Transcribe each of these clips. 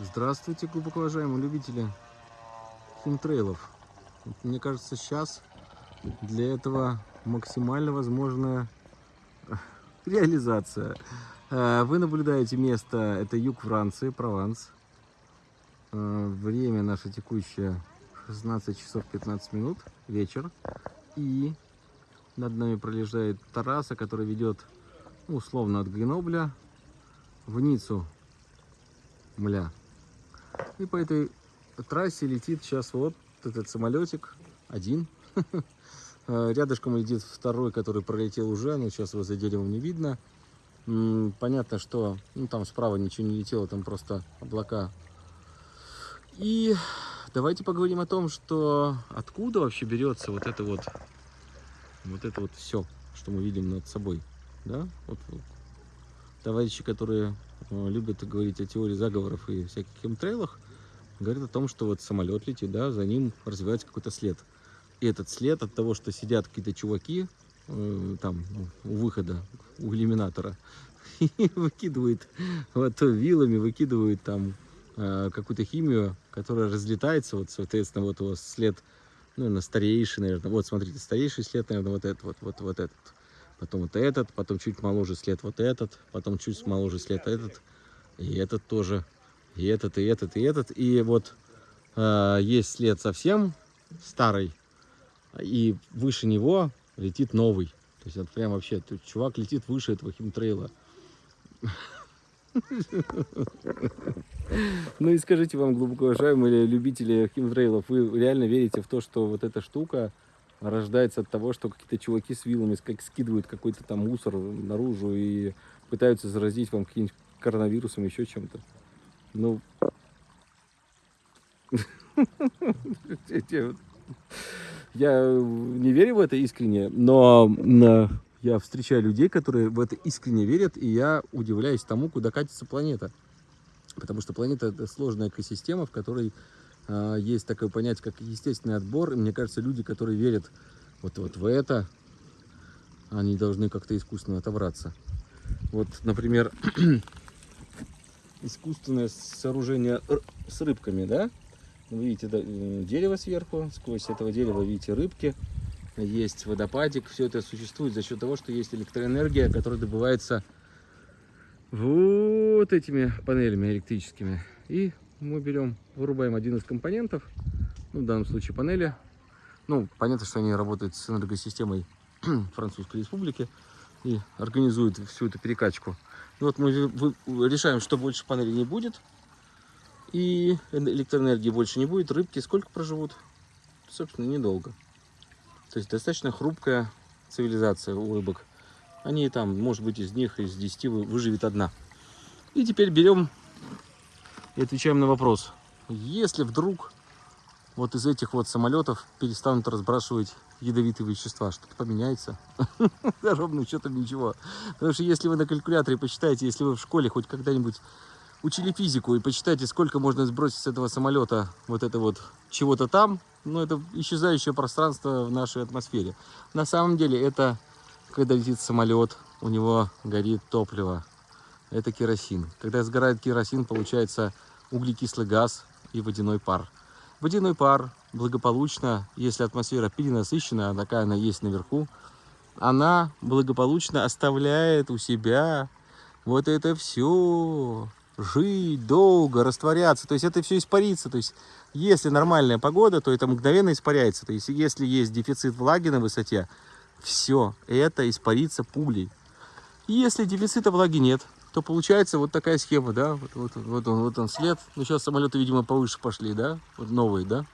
Здравствуйте, глубоко уважаемые любители химтрейлов. Мне кажется, сейчас для этого максимально возможная реализация. Э, вы наблюдаете место, это юг Франции, Прованс. Э, время наше текущее 16 часов 15 минут, вечер. И над нами пролежает трасса, которая ведет ну, условно от Гренобля в Ниццу, мля. И по этой трассе летит сейчас вот этот самолетик, один. Рядышком летит второй, который пролетел уже, но сейчас его за деревом не видно. Понятно, что ну, там справа ничего не летело, там просто облака. И давайте поговорим о том, что откуда вообще берется вот это вот, вот это вот все, что мы видим над собой. Да? Вот, вот. Товарищи, которые э, любят говорить о теории заговоров и всяких хемтрейлах, говорит о том, что вот самолет летит, да, за ним развивается какой-то след. И этот след от того, что сидят какие-то чуваки э, там у выхода, у иллюминатора, и выкидывают вот вилами, выкидывают там э, какую-то химию, которая разлетается, вот, соответственно, вот у вас след, ну, на старейший, наверное, вот, смотрите, старейший след, наверное, вот этот, вот, вот, вот этот, потом вот этот, потом чуть моложе след вот этот, потом чуть моложе след этот, и этот тоже и этот, и этот, и этот. И вот э, есть след совсем старый, и выше него летит новый. То есть это прям вообще, чувак летит выше этого химтрейла. Ну и скажите вам, глубоко уважаемые любители химтрейлов, вы реально верите в то, что вот эта штука рождается от того, что какие-то чуваки с вилами скидывают какой-то там мусор наружу и пытаются заразить вам каким-нибудь коронавирусом, еще чем-то? Ну, я не верю в это искренне, но я встречаю людей, которые в это искренне верят, и я удивляюсь тому, куда катится планета. Потому что планета – это сложная экосистема, в которой э, есть такое понятие, как естественный отбор. И мне кажется, люди, которые верят вот, вот в это, они должны как-то искусственно отобраться. Вот, например, искусственное сооружение с рыбками, да? Видите э, дерево сверху, сквозь этого дерева видите рыбки, есть водопадик. Все это существует за счет того, что есть электроэнергия, которая добывается вот этими панелями электрическими. И мы берем, вырубаем один из компонентов, ну, в данном случае панели. Ну, понятно, что они работают с энергосистемой Французской Республики и организуют всю эту перекачку. И вот мы решаем, что больше панелей не будет. И электроэнергии больше не будет. Рыбки сколько проживут? Собственно, недолго. То есть достаточно хрупкая цивилизация у рыбок. Они там, может быть, из них, из 10 выживет одна. И теперь берем и отвечаем на вопрос. Если вдруг вот из этих вот самолетов перестанут разбрасывать ядовитые вещества, что-то поменяется. Ровным счетом ничего. Потому что если вы на калькуляторе посчитаете, если вы в школе хоть когда-нибудь учили физику и почитайте, сколько можно сбросить с этого самолета вот это вот чего-то там, ну это исчезающее пространство в нашей атмосфере. На самом деле это, когда летит самолет, у него горит топливо. Это керосин. Когда сгорает керосин, получается углекислый газ и водяной пар. Водяной пар благополучно, если атмосфера перенасыщена, а такая она есть наверху, она благополучно оставляет у себя вот это все, жить долго, растворяться, то есть это все испарится, то есть если нормальная погода, то это мгновенно испаряется, то есть если есть дефицит влаги на высоте, все это испарится пулей. И если дефицита влаги нет, то получается вот такая схема, да, вот, вот, вот, он, вот он след. Ну, сейчас самолеты, видимо, повыше пошли, да, вот новые, да,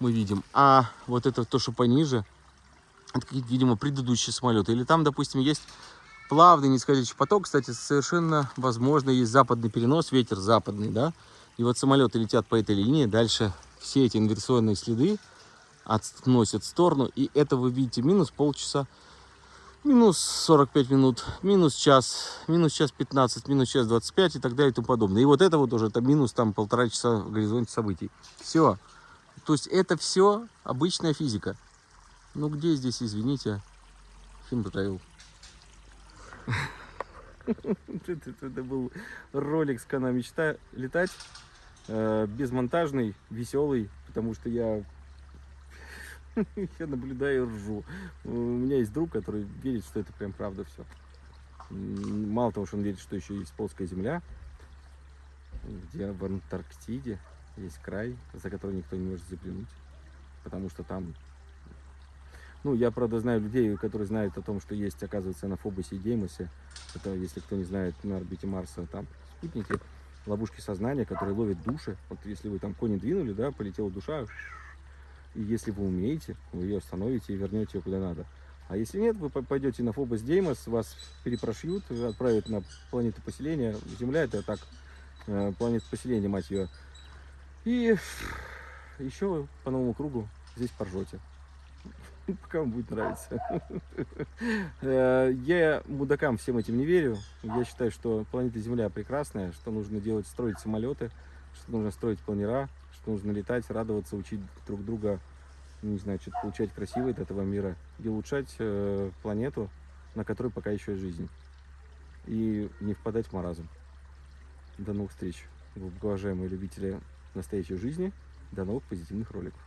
мы видим. А вот это то, что пониже, это видимо, предыдущие самолеты. Или там, допустим, есть плавный нисходящий поток. Кстати, совершенно возможно, есть западный перенос, ветер западный, да. И вот самолеты летят по этой линии, дальше все эти инверсионные следы относят в сторону. И это вы видите минус полчаса минус 45 минут, минус час, минус час 15, минус час 25 и так далее и тому подобное. И вот это вот уже, это минус там полтора часа в горизонте событий. Все. То есть это все обычная физика. Ну где здесь, извините, химтрейл? Это был ролик с канала «Мечта летать». э, безмонтажный, веселый, потому что я я наблюдаю и ржу. У меня есть друг, который верит, что это прям правда все. Мало того, что он верит, что еще есть плоская земля, где в Антарктиде есть край, за который никто не может заглянуть, потому что там... Ну, я, правда, знаю людей, которые знают о том, что есть, оказывается, на Фобосе и Деймосе, это, если кто не знает, на орбите Марса, там спутники, ловушки сознания, которые ловят души. Вот если вы там кони двинули, да, полетела душа, и если вы умеете, вы ее остановите и вернете ее куда надо. А если нет, вы пойдете на Фобос Деймос, вас перепрошьют, отправят на планету поселения. Земля это так, э, планета поселения, мать ее. И еще по новому кругу здесь поржете. Пока вам будет нравиться. Э, я мудакам всем этим не верю. Я считаю, что планета Земля прекрасная, что нужно делать, строить самолеты, что нужно строить планера, что нужно летать, радоваться, учить друг друга не знаю, что-то получать красивое от этого мира и улучшать э, планету, на которой пока еще есть жизнь. И не впадать в маразм. До новых встреч, уважаемые любители настоящей жизни. До новых позитивных роликов.